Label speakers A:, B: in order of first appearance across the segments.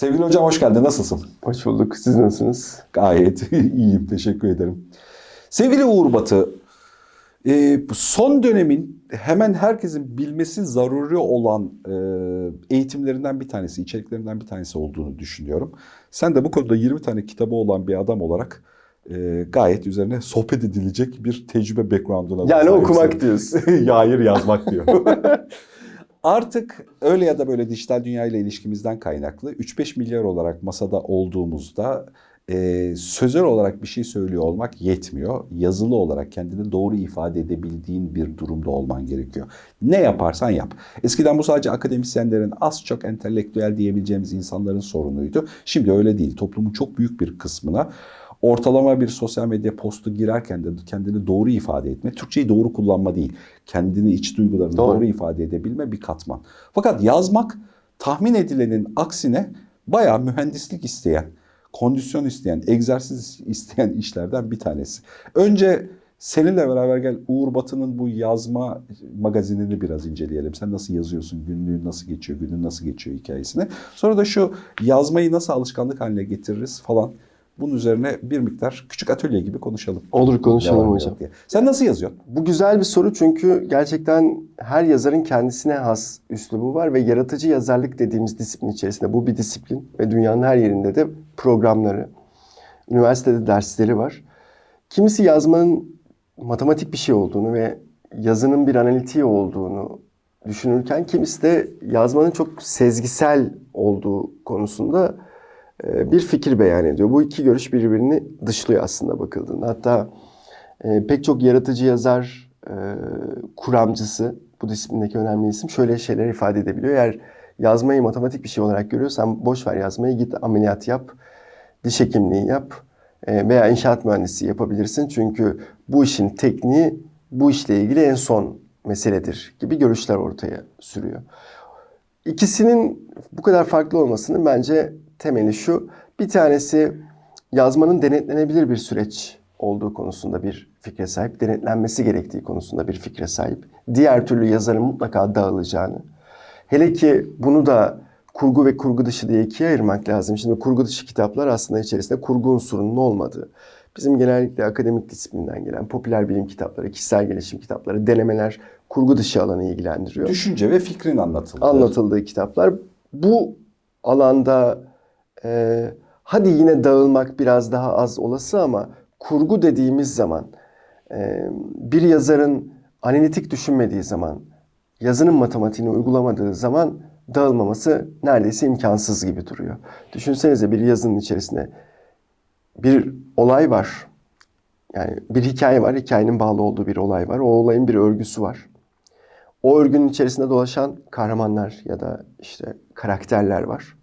A: Sevgili hocam hoş geldin. Nasılsın?
B: Hoş bulduk. Siz nasılsınız?
A: Gayet iyiyim. Teşekkür ederim. Sevgili Uğur Batı, e, son dönemin hemen herkesin bilmesi zaruri olan e, eğitimlerinden bir tanesi, içeriklerinden bir tanesi olduğunu düşünüyorum. Sen de bu konuda 20 tane kitabı olan bir adam olarak e, gayet üzerine sohbet edilecek bir tecrübe background'una
B: Yani okumak diyorsun.
A: hayır yazmak diyor. Artık öyle ya da böyle dijital dünya ile ilişkimizden kaynaklı 3-5 milyar olarak masada olduğumuzda e, sözel olarak bir şey söylüyor olmak yetmiyor. Yazılı olarak kendini doğru ifade edebildiğin bir durumda olman gerekiyor. Ne yaparsan yap. Eskiden bu sadece akademisyenlerin az çok entelektüel diyebileceğimiz insanların sorunuydu. Şimdi öyle değil. Toplumun çok büyük bir kısmına ortalama bir sosyal medya postu girerken de kendini doğru ifade etme, Türkçeyi doğru kullanma değil, kendini iç duygularını doğru,
B: Doğru.
A: ifade edebilme bir katman. Fakat yazmak tahmin edilenin aksine bayağı mühendislik isteyen, kondisyon isteyen, egzersiz isteyen işlerden bir tanesi. Önce seninle beraber gel Uğur Batı'nın bu yazma magazinini biraz inceleyelim. Sen nasıl yazıyorsun, günlüğün nasıl geçiyor, günün nasıl geçiyor hikayesini. Sonra da şu yazmayı nasıl alışkanlık haline getiririz falan. Bunun üzerine bir miktar küçük atölye gibi konuşalım.
B: Olur konuşalım
A: Devam
B: hocam.
A: diye. Sen nasıl yazıyorsun?
B: Bu güzel bir soru çünkü gerçekten her yazarın kendisine has üslubu var ve yaratıcı yazarlık dediğimiz disiplin içerisinde bu bir disiplin ve dünyanın her yerinde de programları, üniversitede dersleri var. Kimisi yazmanın matematik bir şey olduğunu ve yazının bir analitiği olduğunu düşünürken kimisi de yazmanın çok sezgisel olduğu konusunda bir fikir beyan ediyor. Bu iki görüş birbirini dışlıyor aslında bakıldığında. Hatta e, pek çok yaratıcı yazar, e, kuramcısı, bu disiplindeki önemli isim şöyle şeyler ifade edebiliyor. Eğer yazmayı matematik bir şey olarak görüyorsan boş ver yazmayı git ameliyat yap, diş hekimliği yap e, veya inşaat mühendisi yapabilirsin. Çünkü bu işin tekniği bu işle ilgili en son meseledir gibi görüşler ortaya sürüyor. İkisinin bu kadar farklı olmasının bence temeli şu. Bir tanesi yazmanın denetlenebilir bir süreç olduğu konusunda bir fikre sahip, denetlenmesi gerektiği konusunda bir fikre sahip. Diğer türlü yazarın mutlaka dağılacağını. Hele ki bunu da kurgu ve kurgu dışı diye ikiye ayırmak lazım. Şimdi kurgu dışı kitaplar aslında içerisinde kurgu unsurunun olmadığı. Bizim genellikle akademik disiplinden gelen popüler bilim kitapları, kişisel gelişim kitapları, denemeler kurgu dışı alanı ilgilendiriyor
A: Düşünce ve fikrin anlatıldığı.
B: anlatıldığı kitaplar. Bu alanda e, hadi yine dağılmak biraz daha az olası ama kurgu dediğimiz zaman e, bir yazarın analitik düşünmediği zaman, yazının matematiğini uygulamadığı zaman dağılmaması neredeyse imkansız gibi duruyor. Düşünsenize bir yazının içerisinde bir olay var. Yani bir hikaye var, hikayenin bağlı olduğu bir olay var. O olayın bir örgüsü var. O örgünün içerisinde dolaşan kahramanlar ya da işte karakterler var.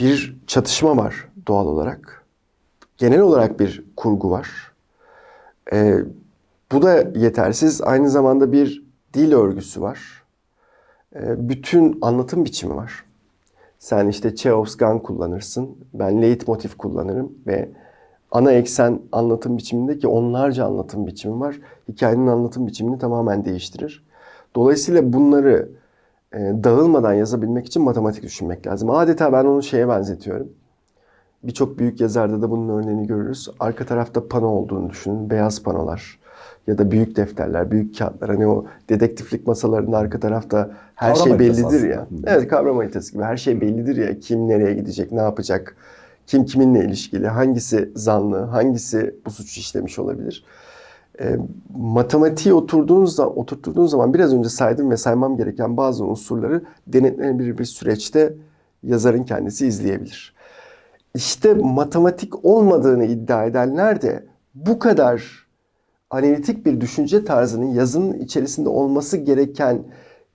B: Bir çatışma var doğal olarak. Genel olarak bir kurgu var. Ee, bu da yetersiz. Aynı zamanda bir dil örgüsü var. Ee, bütün anlatım biçimi var. Sen işte Chekhov's gun kullanırsın. Ben leitmotiv kullanırım ve ana eksen anlatım biçimindeki onlarca anlatım biçimi var. Hikayenin anlatım biçimini tamamen değiştirir. Dolayısıyla bunları e, dağılmadan yazabilmek için matematik düşünmek lazım. Adeta ben onu şeye benzetiyorum. Birçok büyük yazarda da bunun örneğini görürüz. Arka tarafta pano olduğunu düşünün. Beyaz panolar ya da büyük defterler, büyük kağıtlar. Hani o dedektiflik masalarında arka tarafta her
A: Kavram
B: şey bellidir ya.
A: aslında.
B: Evet kavram haritası gibi. Her şey bellidir ya. Kim nereye gidecek, ne yapacak, kim kiminle ilişkili, hangisi zanlı, hangisi bu suçu işlemiş olabilir. E, matematiği oturduğunuz oturttuğunuz zaman biraz önce saydım ve saymam gereken bazı unsurları denetlenebilir bir süreçte yazarın kendisi izleyebilir. İşte matematik olmadığını iddia edenler de bu kadar analitik bir düşünce tarzının yazının içerisinde olması gereken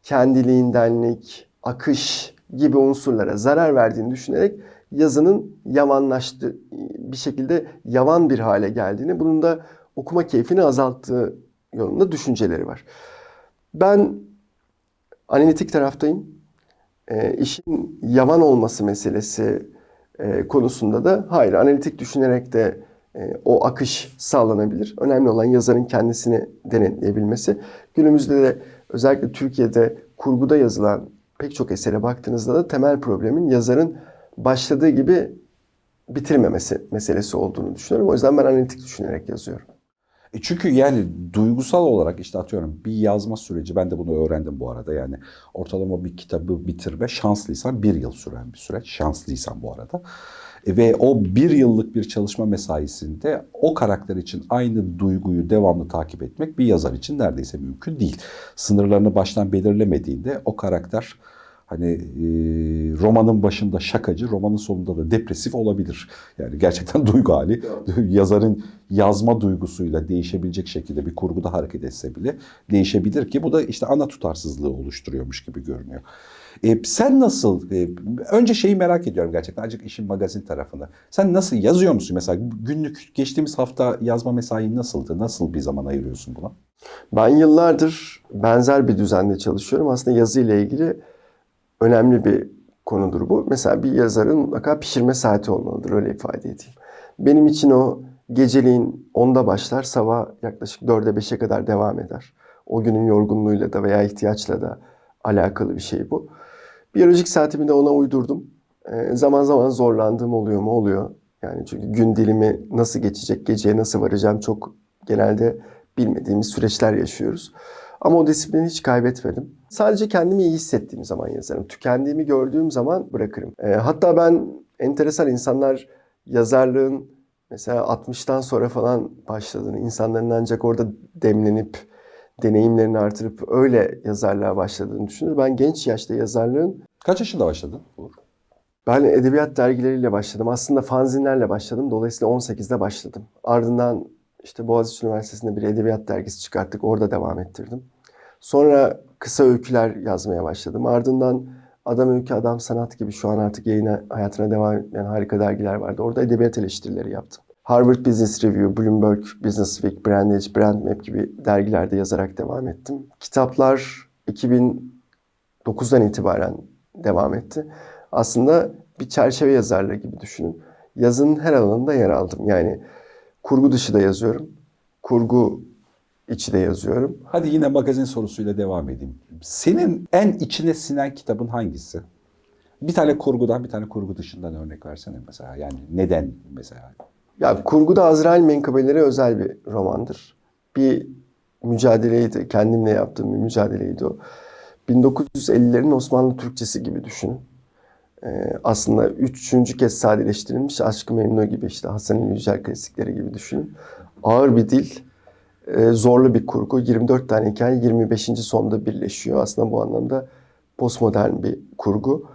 B: kendiliğindenlik, akış gibi unsurlara zarar verdiğini düşünerek yazının yavanlaştı bir şekilde yavan bir hale geldiğini, bunun da okuma keyfini azalttığı yolunda düşünceleri var. Ben analitik taraftayım. E, işin yavan olması meselesi e, konusunda da hayır analitik düşünerek de e, o akış sağlanabilir. Önemli olan yazarın kendisini denetleyebilmesi. Günümüzde de özellikle Türkiye'de kurguda yazılan pek çok esere baktığınızda da temel problemin yazarın başladığı gibi bitirmemesi meselesi olduğunu düşünüyorum. O yüzden ben analitik düşünerek yazıyorum.
A: E çünkü yani duygusal olarak işte atıyorum bir yazma süreci ben de bunu öğrendim bu arada yani ortalama bir kitabı bitirme şanslıysan bir yıl süren bir süreç şanslıysan bu arada. E ve o bir yıllık bir çalışma mesaisinde o karakter için aynı duyguyu devamlı takip etmek bir yazar için neredeyse mümkün değil. Sınırlarını baştan belirlemediğinde o karakter hani e, romanın başında şakacı, romanın sonunda da depresif olabilir. Yani gerçekten duygu hali yazarın yazma duygusuyla değişebilecek şekilde bir kurguda hareket etse bile değişebilir ki bu da işte ana tutarsızlığı oluşturuyormuş gibi görünüyor. E, sen nasıl, e, önce şeyi merak ediyorum gerçekten azıcık işin magazin tarafını. Sen nasıl yazıyor musun mesela günlük geçtiğimiz hafta yazma mesain nasıldı? Nasıl bir zaman ayırıyorsun buna?
B: Ben yıllardır benzer bir düzende çalışıyorum. Aslında yazı ile ilgili önemli bir konudur bu. Mesela bir yazarın mutlaka pişirme saati olmalıdır öyle ifade edeyim. Benim için o geceliğin 10'da başlar, sabah yaklaşık 4'e 5'e kadar devam eder. O günün yorgunluğuyla da veya ihtiyaçla da alakalı bir şey bu. Biyolojik saatimi de ona uydurdum. Ee, zaman zaman zorlandığım oluyor mu? Oluyor. Yani çünkü gün dilimi nasıl geçecek, geceye nasıl varacağım çok genelde bilmediğimiz süreçler yaşıyoruz. Ama o disiplini hiç kaybetmedim. Sadece kendimi iyi hissettiğim zaman yazarım. Tükendiğimi gördüğüm zaman bırakırım. Ee, hatta ben enteresan insanlar yazarlığın mesela 60'tan sonra falan başladığını, insanların ancak orada demlenip deneyimlerini artırıp öyle yazarlığa başladığını düşünür. Ben genç yaşta yazarlığın
A: Kaç yaşında başladın? Uğur?
B: ben edebiyat dergileriyle başladım. Aslında fanzinlerle başladım. Dolayısıyla 18'de başladım. Ardından işte Boğaziçi Üniversitesi'nde bir edebiyat dergisi çıkarttık. Orada devam ettirdim. Sonra kısa öyküler yazmaya başladım. Ardından Adam Öykü, Adam Sanat gibi şu an artık yayına, hayatına devam eden harika dergiler vardı. Orada edebiyat eleştirileri yaptım. Harvard Business Review, Bloomberg Business Week, Brandage, Brandmap gibi dergilerde yazarak devam ettim. Kitaplar 2009'dan itibaren devam etti. Aslında bir çerçeve yazarlığı gibi düşünün. Yazının her alanında yer aldım. Yani kurgu dışı da yazıyorum. Kurgu içi de yazıyorum.
A: Hadi yine magazin sorusuyla devam edeyim. Senin en içine sinen kitabın hangisi? Bir tane kurgudan, bir tane kurgu dışından örnek versene mesela. Yani neden mesela?
B: Ya kurguda Azrail Menkıbeleri özel bir romandır. Bir mücadeleydi. Kendimle yaptığım bir mücadeleydi o. 1950'lerin Osmanlı Türkçesi gibi düşünün. Ee, aslında üçüncü kez sadeleştirilmiş Aşk-ı Memnu gibi işte Hasan Yücel klasikleri gibi düşünün. Ağır bir dil, e, zorlu bir kurgu. 24 tane hikaye 25. sonda birleşiyor. Aslında bu anlamda postmodern bir kurgu.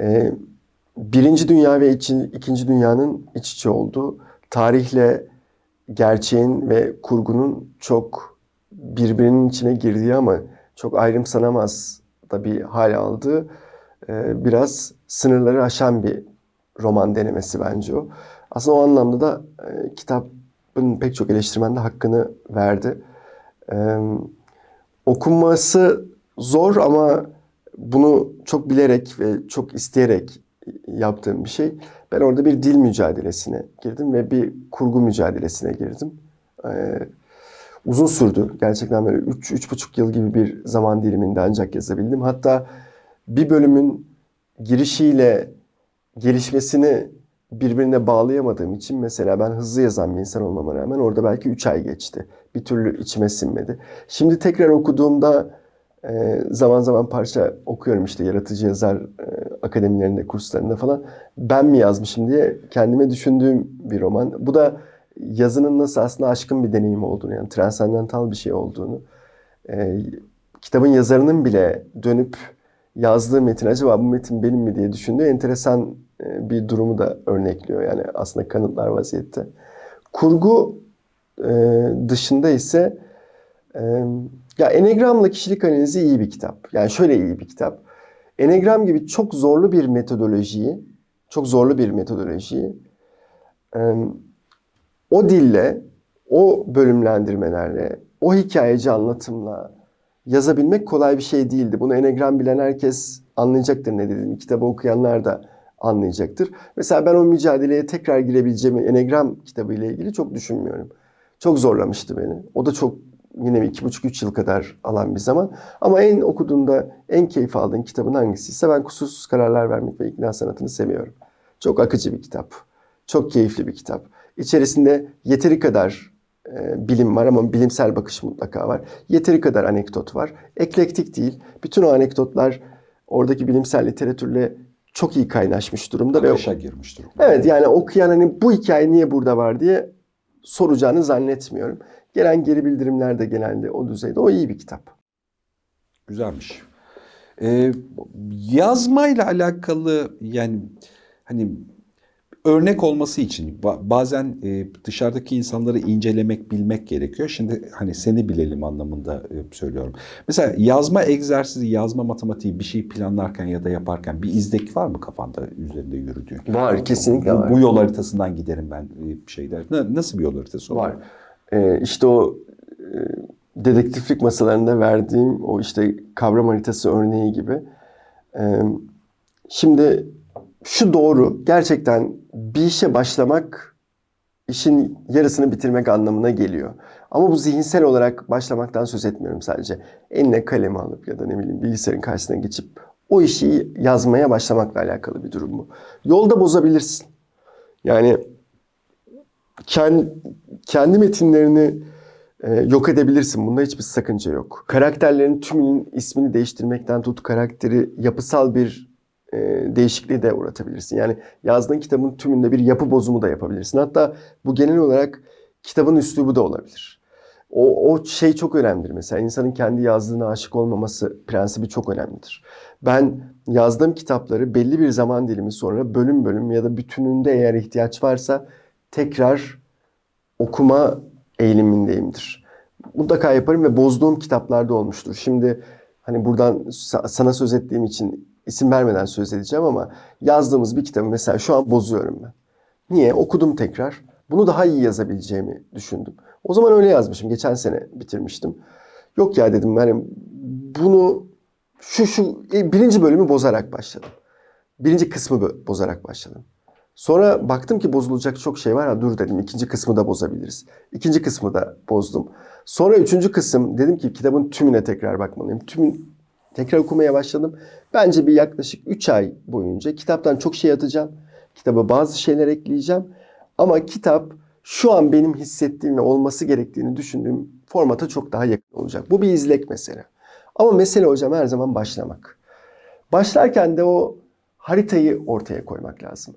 B: Ee, Birinci Dünya ve İki- İkinci Dünya'nın iç içe olduğu, tarihle gerçeğin ve kurgunun çok birbirinin içine girdiği ama çok ayrımsanamaz da bir hal aldığı e, biraz sınırları aşan bir roman denemesi bence o. Aslında o anlamda da e, kitabın pek çok eleştirmen de hakkını verdi. E, okunması zor ama bunu çok bilerek ve çok isteyerek yaptığım bir şey. Ben orada bir dil mücadelesine girdim ve bir kurgu mücadelesine girdim. Ee, uzun sürdü. Gerçekten böyle 3 üç, buçuk yıl gibi bir zaman diliminde ancak yazabildim. Hatta bir bölümün girişiyle gelişmesini birbirine bağlayamadığım için mesela ben hızlı yazan bir insan olmama rağmen orada belki 3 ay geçti. Bir türlü içime sinmedi. Şimdi tekrar okuduğumda e, zaman zaman parça okuyorum işte yaratıcı yazar e, akademilerinde, kurslarında falan. Ben mi yazmışım diye kendime düşündüğüm bir roman. Bu da yazının nasıl aslında aşkın bir deneyim olduğunu yani transandantal bir şey olduğunu. e, kitabın yazarının bile dönüp yazdığı metin acaba bu metin benim mi diye düşündüğü enteresan e, bir durumu da örnekliyor. Yani aslında kanıtlar vaziyette. Kurgu e, dışında ise e, ya Enegram'la kişilik analizi iyi bir kitap. Yani şöyle iyi bir kitap. Enegram gibi çok zorlu bir metodolojiyi, çok zorlu bir metodolojiyi o dille, o bölümlendirmelerle, o hikayeci anlatımla yazabilmek kolay bir şey değildi. Bunu Enegram bilen herkes anlayacaktır ne dediğimi. Kitabı okuyanlar da anlayacaktır. Mesela ben o mücadeleye tekrar girebileceğimi Enegram kitabı ile ilgili çok düşünmüyorum. Çok zorlamıştı beni. O da çok yine iki buçuk üç yıl kadar alan bir zaman. Ama en okuduğunda en keyif aldığın kitabın hangisiyse ben kusursuz kararlar vermek ve ikna sanatını seviyorum. Çok akıcı bir kitap. Çok keyifli bir kitap. İçerisinde yeteri kadar e, bilim var ama bilimsel bakış mutlaka var. Yeteri kadar anekdot var. Eklektik değil. Bütün o anekdotlar oradaki bilimsel literatürle çok iyi kaynaşmış durumda. ve
A: Akışa girmiş durumda.
B: Evet yani okuyan hani bu hikaye niye burada var diye soracağını zannetmiyorum. Gelen geri bildirimler de genelde o düzeyde. O iyi bir kitap.
A: Güzelmiş. Ee, yazmayla alakalı yani hani örnek olması için ba- bazen e, dışarıdaki insanları incelemek, bilmek gerekiyor. Şimdi hani seni bilelim anlamında e, söylüyorum. Mesela yazma egzersizi, yazma matematiği bir şey planlarken ya da yaparken bir izdek var mı kafanda üzerinde yürüdüğün?
B: Var, kesinlikle
A: bu,
B: var.
A: Bu yol haritasından giderim ben e, bir şeyler. Na- Nasıl bir yol haritası
B: Var. Ee, işte o dedektiflik masalarında verdiğim o işte kavram haritası örneği gibi. Ee, şimdi şu doğru. Gerçekten bir işe başlamak işin yarısını bitirmek anlamına geliyor. Ama bu zihinsel olarak başlamaktan söz etmiyorum sadece. Eline kalemi alıp ya da ne bileyim bilgisayarın karşısına geçip o işi yazmaya başlamakla alakalı bir durum bu. Yolda bozabilirsin. Yani kendi, metinlerini e, yok edebilirsin. Bunda hiçbir sakınca yok. Karakterlerin tümünün ismini değiştirmekten tut karakteri yapısal bir e, değişikliği de uğratabilirsin. Yani yazdığın kitabın tümünde bir yapı bozumu da yapabilirsin. Hatta bu genel olarak kitabın üslubu da olabilir. O, o şey çok önemlidir. Mesela insanın kendi yazdığına aşık olmaması prensibi çok önemlidir. Ben yazdığım kitapları belli bir zaman dilimi sonra bölüm bölüm ya da bütününde eğer ihtiyaç varsa tekrar okuma eğilimindeyimdir. Mutlaka yaparım ve bozduğum kitaplarda olmuştur. Şimdi hani buradan sa- sana söz ettiğim için isim vermeden söz edeceğim ama yazdığımız bir kitabı mesela şu an bozuyorum ben. Niye? Okudum tekrar. Bunu daha iyi yazabileceğimi düşündüm. O zaman öyle yazmışım. Geçen sene bitirmiştim. Yok ya dedim yani bunu şu şu e, birinci bölümü bozarak başladım. Birinci kısmı bozarak başladım. Sonra baktım ki bozulacak çok şey var. Ha, dur dedim ikinci kısmı da bozabiliriz. İkinci kısmı da bozdum. Sonra üçüncü kısım dedim ki kitabın tümüne tekrar bakmalıyım. Tümün tekrar okumaya başladım. Bence bir yaklaşık 3 ay boyunca kitaptan çok şey atacağım. Kitaba bazı şeyler ekleyeceğim. Ama kitap şu an benim hissettiğim ve olması gerektiğini düşündüğüm formata çok daha yakın olacak. Bu bir izlek mesele. Ama mesele hocam her zaman başlamak. Başlarken de o haritayı ortaya koymak lazım.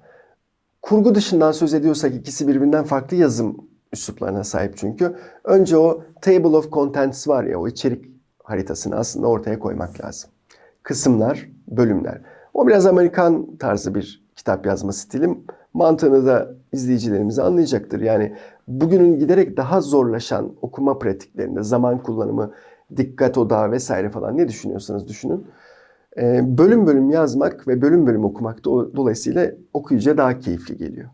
B: Kurgu dışından söz ediyorsak ikisi birbirinden farklı yazım üsluplarına sahip çünkü. Önce o table of contents var ya o içerik haritasını aslında ortaya koymak lazım. Kısımlar, bölümler. O biraz Amerikan tarzı bir kitap yazma stilim. Mantığını da izleyicilerimiz anlayacaktır. Yani bugünün giderek daha zorlaşan okuma pratiklerinde zaman kullanımı, dikkat odağı vesaire falan ne düşünüyorsanız düşünün. Ee, bölüm bölüm yazmak ve bölüm bölüm okumak do- dolayısıyla okuyucuya daha keyifli geliyor.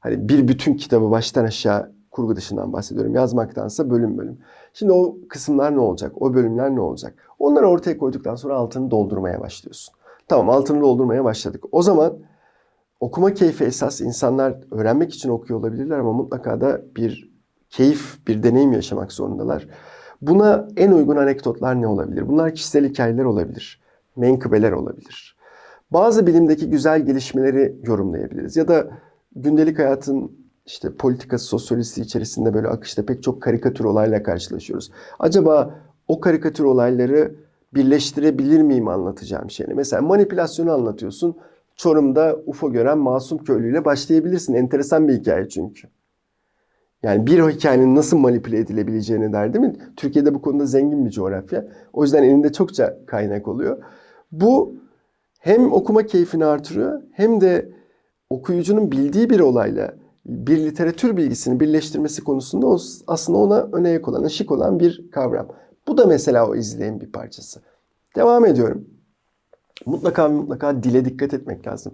B: Hani bir bütün kitabı baştan aşağı kurgu dışından bahsediyorum yazmaktansa bölüm bölüm. Şimdi o kısımlar ne olacak? O bölümler ne olacak? Onları ortaya koyduktan sonra altını doldurmaya başlıyorsun. Tamam altını doldurmaya başladık. O zaman okuma keyfi esas insanlar öğrenmek için okuyor olabilirler ama mutlaka da bir keyif, bir deneyim yaşamak zorundalar. Buna en uygun anekdotlar ne olabilir? Bunlar kişisel hikayeler olabilir. Menkıbeler olabilir. Bazı bilimdeki güzel gelişmeleri yorumlayabiliriz. Ya da gündelik hayatın işte politikası, sosyolojisi içerisinde böyle akışta pek çok karikatür olayla karşılaşıyoruz. Acaba o karikatür olayları birleştirebilir miyim anlatacağım şeyini? Mesela manipülasyonu anlatıyorsun. Çorum'da UFO gören masum köylüyle başlayabilirsin. Enteresan bir hikaye çünkü. Yani bir hikayenin nasıl manipüle edilebileceğine der değil mi? Türkiye'de bu konuda zengin bir coğrafya. O yüzden elinde çokça kaynak oluyor. Bu hem okuma keyfini artırıyor hem de okuyucunun bildiği bir olayla bir literatür bilgisini birleştirmesi konusunda o aslında ona öne olan, ışık olan bir kavram. Bu da mesela o izleyin bir parçası. Devam ediyorum. Mutlaka mutlaka dile dikkat etmek lazım.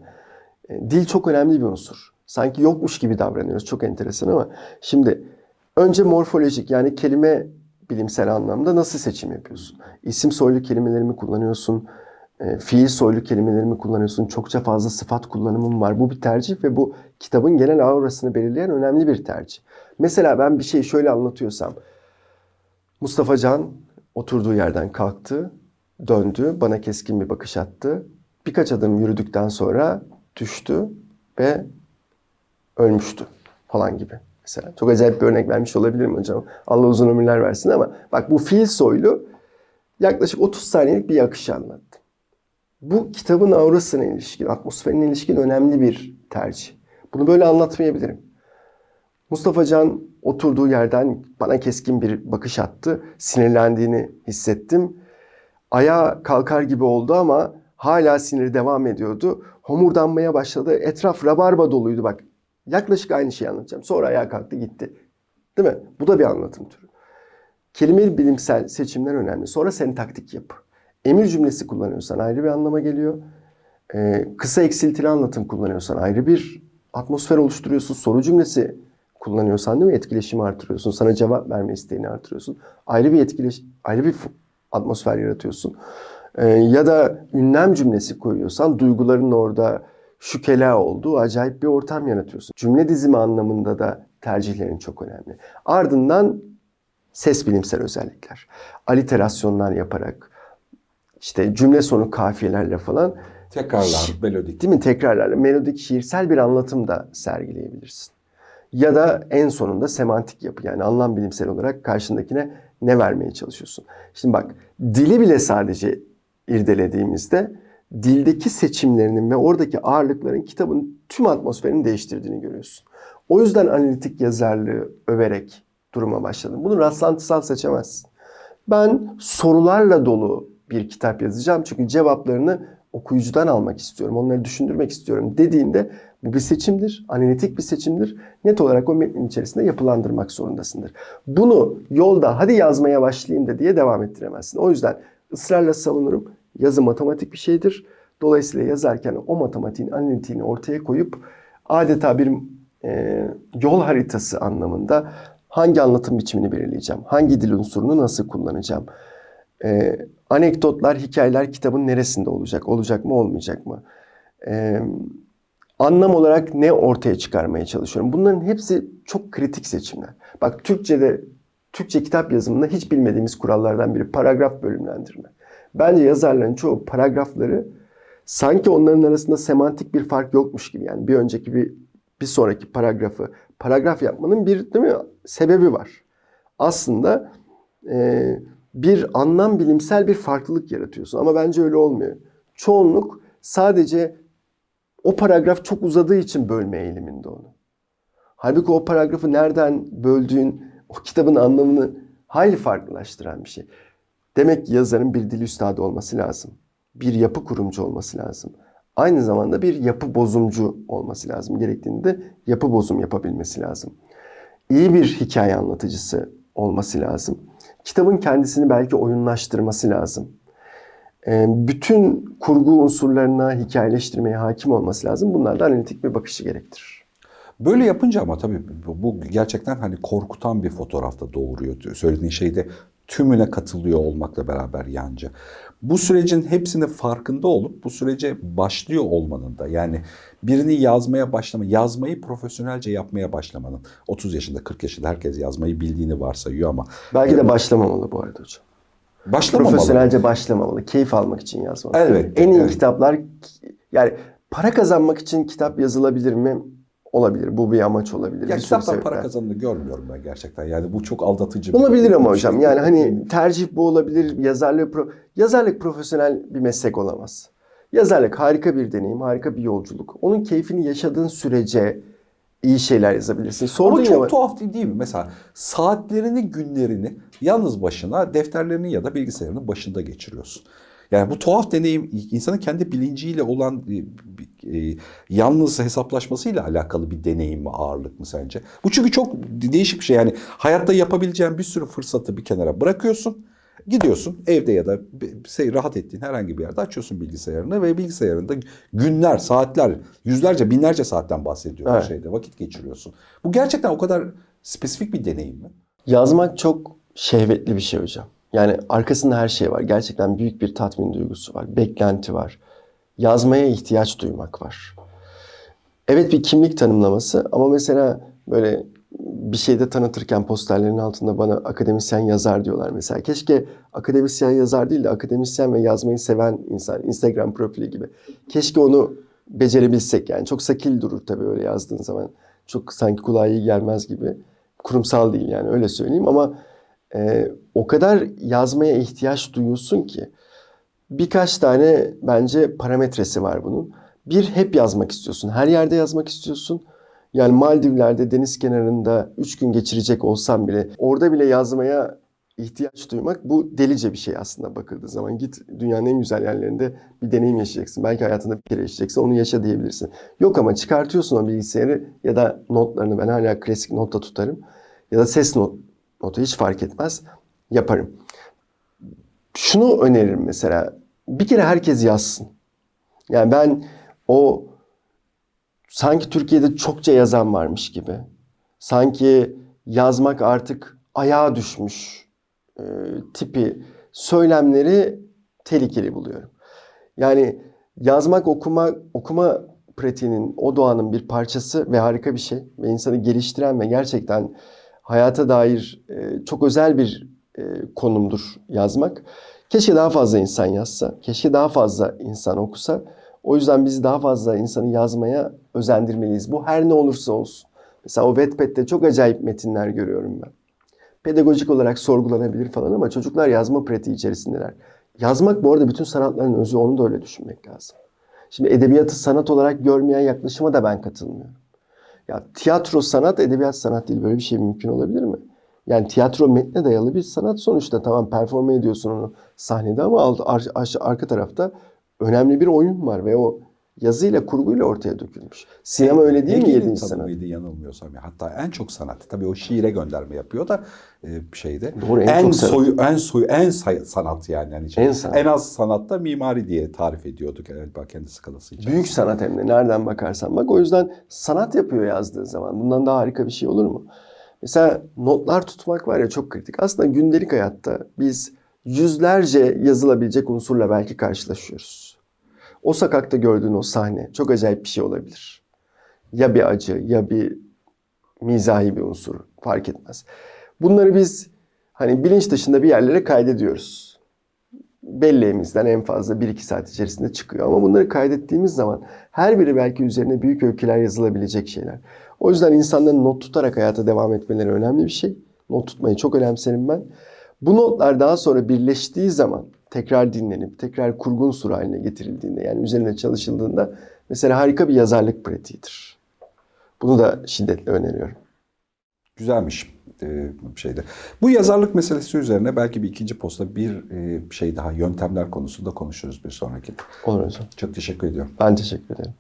B: E, Dil çok önemli bir unsur. Sanki yokmuş gibi davranıyoruz. Çok enteresan ama şimdi önce morfolojik yani kelime bilimsel anlamda nasıl seçim yapıyorsun? İsim soylu kelimeleri mi kullanıyorsun? E, Fiil soylu kelimeleri mi kullanıyorsun? Çokça fazla sıfat kullanımın var. Bu bir tercih ve bu kitabın genel aurasını belirleyen önemli bir tercih. Mesela ben bir şeyi şöyle anlatıyorsam Mustafa Can oturduğu yerden kalktı, döndü, bana keskin bir bakış attı. Birkaç adım yürüdükten sonra düştü ve ölmüştü falan gibi. Mesela çok acayip bir örnek vermiş olabilirim hocam. Allah uzun ömürler versin ama bak bu fil soylu yaklaşık 30 saniyelik bir akış anlattı. Bu kitabın aurasına ilişkin, atmosferine ilişkin önemli bir tercih. Bunu böyle anlatmayabilirim. Mustafa Can oturduğu yerden bana keskin bir bakış attı. Sinirlendiğini hissettim. Ayağa kalkar gibi oldu ama hala siniri devam ediyordu. Homurdanmaya başladı. Etraf rabarba doluydu bak. Yaklaşık aynı şeyi anlatacağım. Sonra ayağa kalktı gitti. Değil mi? Bu da bir anlatım türü. Kelime bilimsel seçimler önemli. Sonra sentaktik yapı. Emir cümlesi kullanıyorsan ayrı bir anlama geliyor. Ee, kısa eksiltili anlatım kullanıyorsan ayrı bir atmosfer oluşturuyorsun. Soru cümlesi kullanıyorsan değil mi? Etkileşimi artırıyorsun. Sana cevap verme isteğini artırıyorsun. Ayrı bir etkileş ayrı bir atmosfer yaratıyorsun. Ee, ya da ünlem cümlesi koyuyorsan duyguların orada şükela olduğu acayip bir ortam yaratıyorsun. Cümle dizimi anlamında da tercihlerin çok önemli. Ardından ses bilimsel özellikler. Aliterasyonlar yaparak işte cümle sonu kafiyelerle falan
A: Tekrarlar, melodik.
B: değil mi tekrarlarla melodik şiirsel bir anlatım da sergileyebilirsin. Ya da en sonunda semantik yapı yani anlam bilimsel olarak karşındakine ne vermeye çalışıyorsun. Şimdi bak dili bile sadece irdelediğimizde dildeki seçimlerinin ve oradaki ağırlıkların kitabın tüm atmosferini değiştirdiğini görüyorsun. O yüzden analitik yazarlığı överek duruma başladım. Bunu rastlantısal seçemezsin. Ben sorularla dolu bir kitap yazacağım çünkü cevaplarını okuyucudan almak istiyorum, onları düşündürmek istiyorum dediğinde bu bir seçimdir, analitik bir seçimdir. Net olarak o metnin içerisinde yapılandırmak zorundasındır. Bunu yolda hadi yazmaya başlayayım da diye devam ettiremezsin. O yüzden ısrarla savunurum. Yazı matematik bir şeydir. Dolayısıyla yazarken o matematiğin analitiğini ortaya koyup adeta bir e, yol haritası anlamında hangi anlatım biçimini belirleyeceğim, hangi dil unsurunu nasıl kullanacağım, e, anekdotlar, hikayeler kitabın neresinde olacak, olacak mı, olmayacak mı? E, anlam olarak ne ortaya çıkarmaya çalışıyorum? Bunların hepsi çok kritik seçimler. Bak Türkçe'de, Türkçe kitap yazımında hiç bilmediğimiz kurallardan biri paragraf bölümlendirme. Bence yazarların çoğu paragrafları sanki onların arasında semantik bir fark yokmuş gibi yani bir önceki bir bir sonraki paragrafı paragraf yapmanın bir değil mi sebebi var. Aslında e, bir anlam bilimsel bir farklılık yaratıyorsun ama bence öyle olmuyor. Çoğunluk sadece o paragraf çok uzadığı için bölme eğiliminde onu. Halbuki o paragrafı nereden böldüğün o kitabın anlamını hayli farklılaştıran bir şey. Demek ki yazarın bir dil üstadı olması lazım. Bir yapı kurumcu olması lazım. Aynı zamanda bir yapı bozumcu olması lazım. Gerektiğinde yapı bozum yapabilmesi lazım. İyi bir hikaye anlatıcısı olması lazım. Kitabın kendisini belki oyunlaştırması lazım. Ee, bütün kurgu unsurlarına hikayeleştirmeye hakim olması lazım. Bunlar da analitik bir bakışı gerektirir.
A: Böyle yapınca ama tabii bu gerçekten hani korkutan bir fotoğrafta doğuruyor. Söylediğin şeyde tümüne katılıyor olmakla beraber yancı. Bu sürecin hepsinin farkında olup bu sürece başlıyor olmanın da yani birini yazmaya başlama, yazmayı profesyonelce yapmaya başlamanın 30 yaşında 40 yaşında herkes yazmayı bildiğini varsayıyor ama
B: Belki de başlamamalı bu arada hocam.
A: başlamamalı.
B: Profesyonelce başlamamalı. Keyif almak için yazmalı.
A: Elbette,
B: En iyi
A: evet.
B: kitaplar yani para kazanmak için kitap yazılabilir mi? Olabilir. Bu bir amaç olabilir.
A: Ya kitaptan para kazandığını görmüyorum ben gerçekten. Yani bu çok aldatıcı. bir-
B: Olabilir ama
A: bir
B: hocam.
A: şey.
B: Yani hani tercih bu olabilir. Yazarlık pro- yazarlık profesyonel bir meslek olamaz. Yazarlık harika bir deneyim, harika bir yolculuk. Onun keyfini yaşadığın sürece iyi şeyler yazabilirsin. Sordun
A: Ama
B: ya
A: çok tuhaf değil, değil mi? Mesela saatlerini, günlerini yalnız başına defterlerinin ya da bilgisayarının başında geçiriyorsun. Yani bu tuhaf deneyim insanın kendi bilinciyle olan e, yalnız hesaplaşmasıyla alakalı bir deneyim mi, ağırlık mı sence? Bu çünkü çok değişik bir şey. Yani hayatta yapabileceğin bir sürü fırsatı bir kenara bırakıyorsun. Gidiyorsun evde ya da şey, rahat ettiğin herhangi bir yerde açıyorsun bilgisayarını ve bilgisayarında günler, saatler, yüzlerce, binlerce saatten bahsediyorum
B: Evet.
A: şeyde vakit geçiriyorsun. Bu gerçekten o kadar spesifik bir deneyim mi?
B: Yazmak çok şehvetli bir şey hocam. Yani arkasında her şey var. Gerçekten büyük bir tatmin duygusu var. Beklenti var. Yazmaya ihtiyaç duymak var. Evet bir kimlik tanımlaması ama mesela böyle bir şeyde tanıtırken posterlerin altında bana akademisyen yazar diyorlar mesela. Keşke akademisyen yazar değil de akademisyen ve yazmayı seven insan, Instagram profili gibi. Keşke onu becerebilsek yani. Çok sakil durur tabii öyle yazdığın zaman. Çok sanki kulağa iyi gelmez gibi. Kurumsal değil yani öyle söyleyeyim ama e, o kadar yazmaya ihtiyaç duyuyorsun ki birkaç tane bence parametresi var bunun. Bir hep yazmak istiyorsun. Her yerde yazmak istiyorsun. Yani Maldivler'de deniz kenarında 3 gün geçirecek olsam bile orada bile yazmaya ihtiyaç duymak bu delice bir şey aslında bakıldığı zaman. Git dünyanın en güzel yerlerinde bir deneyim yaşayacaksın. Belki hayatında bir kere yaşayacaksın onu yaşa diyebilirsin. Yok ama çıkartıyorsun o bilgisayarı ya da notlarını ben hala klasik notta tutarım. Ya da ses not, notu hiç fark etmez yaparım. Şunu öneririm mesela. Bir kere herkes yazsın. Yani ben o sanki Türkiye'de çokça yazan varmış gibi. Sanki yazmak artık ayağa düşmüş e, tipi söylemleri tehlikeli buluyorum. Yani yazmak, okuma, okuma pratiğinin, o doğanın bir parçası ve harika bir şey. Ve insanı geliştiren ve gerçekten hayata dair e, çok özel bir e, konumdur yazmak. Keşke daha fazla insan yazsa, keşke daha fazla insan okusa. O yüzden biz daha fazla insanı yazmaya özendirmeliyiz. Bu her ne olursa olsun. Mesela o Wattpad'de çok acayip metinler görüyorum ben. Pedagojik olarak sorgulanabilir falan ama çocuklar yazma pratiği içerisindeler. Yazmak bu arada bütün sanatların özü onu da öyle düşünmek lazım. Şimdi edebiyatı sanat olarak görmeyen yaklaşıma da ben katılmıyorum. Ya tiyatro sanat, edebiyat sanat değil. Böyle bir şey mümkün olabilir mi? Yani tiyatro metne dayalı bir sanat sonuçta. Tamam performe ediyorsun onu sahnede ama alt, ar, ar- arka tarafta önemli bir oyun var ve o yazıyla kurguyla ortaya dökülmüş. Sinema öyle değil mi
A: Hegel'in
B: yedinci sanat?
A: tanımıydı yanılmıyorsam. ya. Hatta en çok sanat. Tabii o şiire gönderme yapıyor da e, şeyde.
B: Doğru, en
A: en, soyu en soyu en say- sanat yani. yani şey,
B: En sanat.
A: en az sanatta mimari diye tarif ediyorduk galiba kendi skalası için.
B: Büyük sanat hem de nereden bakarsan bak. O yüzden sanat yapıyor yazdığı zaman. Bundan daha harika bir şey olur mu? Mesela notlar tutmak var ya çok kritik. Aslında gündelik hayatta biz yüzlerce yazılabilecek unsurla belki karşılaşıyoruz. O sokakta gördüğün o sahne çok acayip bir şey olabilir. Ya bir acı ya bir mizahi bir unsur fark etmez. Bunları biz hani bilinç dışında bir yerlere kaydediyoruz belleğimizden en fazla 1-2 saat içerisinde çıkıyor. Ama bunları kaydettiğimiz zaman her biri belki üzerine büyük öyküler yazılabilecek şeyler. O yüzden insanların not tutarak hayata devam etmeleri önemli bir şey. Not tutmayı çok önemserim ben. Bu notlar daha sonra birleştiği zaman tekrar dinlenip tekrar kurgun unsur haline getirildiğinde yani üzerine çalışıldığında mesela harika bir yazarlık pratiğidir. Bunu da şiddetle öneriyorum.
A: Güzelmiş şeyde. Bu yazarlık meselesi üzerine belki bir ikinci posta bir e, şey daha yöntemler konusunda konuşuruz bir sonraki.
B: Olur hocam.
A: Çok teşekkür ediyorum.
B: Ben teşekkür ederim.